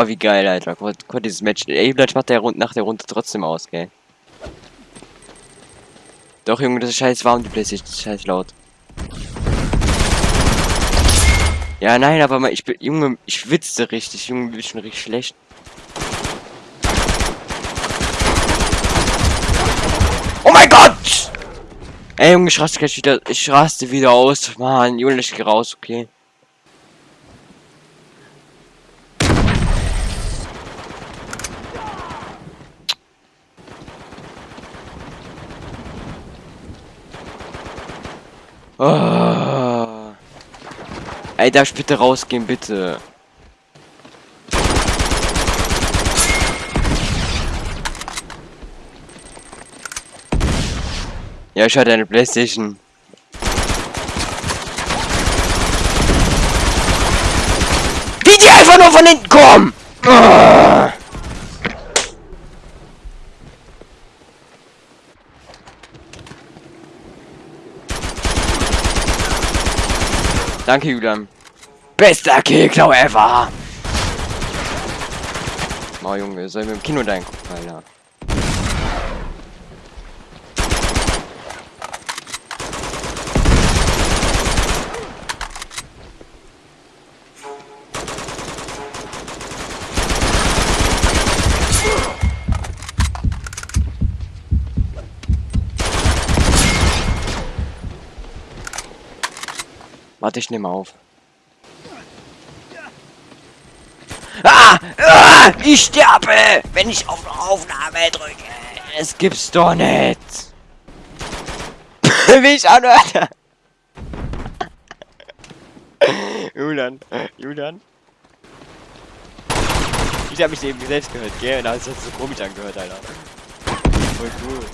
Oh, wie geil, Alter. Guck dieses Match. Ey, vielleicht macht der nach der Runde trotzdem aus, gell? Doch, Junge, das ist scheiß warm, die Playstation. Das ist scheiß laut. Ja, nein, aber mal, ich bin, Junge, ich schwitze richtig. Junge, bin schon richtig schlecht. Oh mein Gott! Ey, Junge, ich raste gleich wieder, ich raste wieder aus. Mann, Junge, ich geh raus, okay. Oh. Ey, darf ich bitte rausgehen, bitte? Ja, ich hatte eine Playstation. Wie die einfach nur von hinten kommen! Oh. Danke, Julian. Bester Killklau ever! Oh, Junge, soll ich mit dem Kino dein Alter? Warte, ich nehme auf. Ah! ah! Ich sterbe, wenn ich auf Aufnahme drücke. Es gibt's doch nicht. Wie ich anhörte. Julian, Julian. Ich habe mich eben selbst gehört, gell? Und da ist das so komisch angehört, Alter. Voll cool.